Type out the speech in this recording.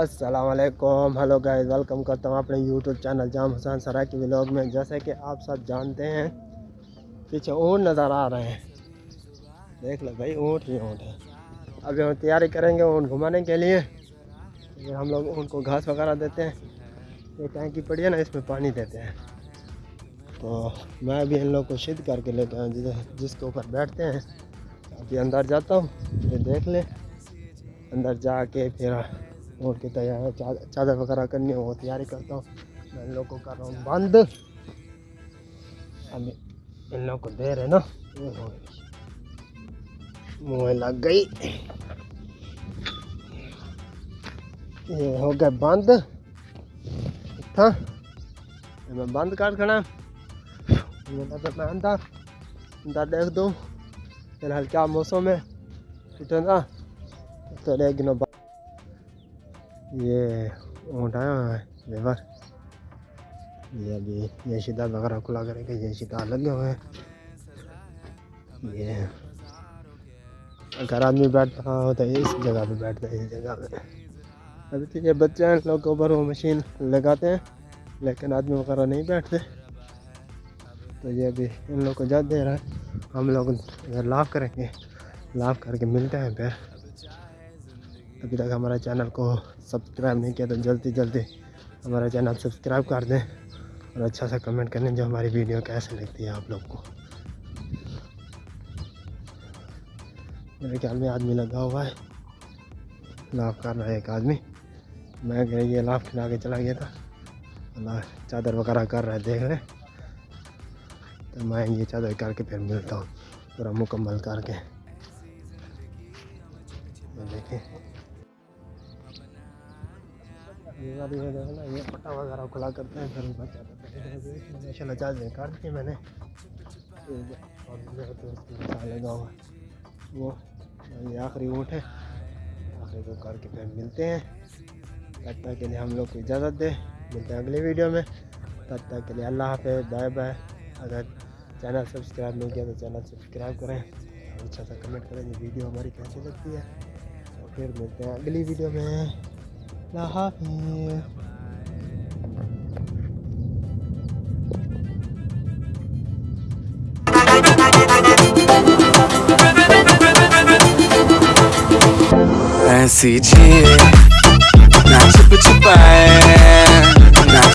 السلام علیکم۔ Hello guys welcome کرتا ہوں اپنے یوٹیوب چینل جام حسین سرائے کی ولاگ میں۔ جیسے کہ آپ سب جانتے ہیں، پیچھے اونٹ نظر آ رہے ہیں۔ دیکھ لو بھائی، اونٹ ہی اونٹ ہے ابھی ہم تیاری کریں گے اونٹ گھمانے کے لیے۔ پھر ہم لوگ اونٹ کو گھاس وغیرہ دیتے ہیں۔ یہ ٹینکی پڑی ہے نا، اس میں پانی دیتے ہیں۔ تو میں ابھی ان لوگ کو شد کر کے لیتا ہوں جس کے اوپر بیٹھتے ہیں۔ ابھی اندر جاتا ہوں، پھر دیکھ لیں۔ اندر جا کے پھر اونٹ کی تیار چادر وغیرہ کرنی وہ تیاری کرتا ہوں۔ میں ان لوگ کو کر رہا ہوں، بند۔ ابھی ان لوگ کو دے رہے نا۔ منہ لگ گئی۔ یہ ہو گیا بند۔ تھا۔ میں بند کر کھڑا۔ میں اندر۔ اندر دیکھ دوں۔ فی الحال کیا موسم ہے۔ نا، تو ایک دنوں بعد یہ اونٹ آیا ہوا ہے، لیبر۔ یہ ابھی یہ شدہ وغیرہ کھلا کرے گا یہ شدہ لگے ہوئے ہیں۔ یہ اگر آدمی بیٹھتا ہوتا ہے، اس جگہ پہ بیٹھتا ہے، اس جگہ پہ۔ ابھی تو یہ بچے ہیں، لوگ اوپر وہ مشین لگاتے ہیں، لیکن آدمی وغیرہ نہیں بیٹھتے۔ تو یہ ابھی ان لوگ کو جات دے رہا ہے۔ ہم لوگ اگر لاف کریں گے۔ لاف کر کے ملتے ہیں پھر۔ ابھی تک ہمارے چینل کو سبسکرائب نہیں کیا تو جلدی جلدی ہمارا چینل سبسکرائب کر دیں اور اچھا سا کمنٹ کریں جو ہماری ویڈیو کیسے لگتی ہے آپ لوگ کو۔ میرے خیال میں آدمی لگا ہوا ہے۔ لاف کر رہا ہے ایک آدمی۔ میں کہ یہ لاف کھلا کے چلا گیا تھا۔ اللہ چادر وغیرہ کر رہا ہے، دیکھ رہے تو میں یہ چادر کر کے پھر ملتا ہوں، پورا مکمل کر کے۔ دیکھیں۔ یہ پٹا وغیرہ کھلا کرتے ہیں پھر ماشاء اللہ چارج کاٹ دی میں نے لگا ہوا وہ یہ آخری اونٹ ہے آخری کو کر کے پھر ملتے ہیں تب تک کے لیے ہم لوگ کو اجازت دے ملتے ہیں اگلی ویڈیو میں تب تک کے لیے اللہ حافظ بائے بائے اگر چینل سبسکرائب نہیں کیا تو چینل سبسکرائب کریں اور اچھا سا کمنٹ کریں یہ ویڈیو ہماری کیسی لگتی ہے اور پھر ملتے ہیں اگلی ویڈیو میں اللہ حافظ ایسی جھیل نہ چھپ چھپائے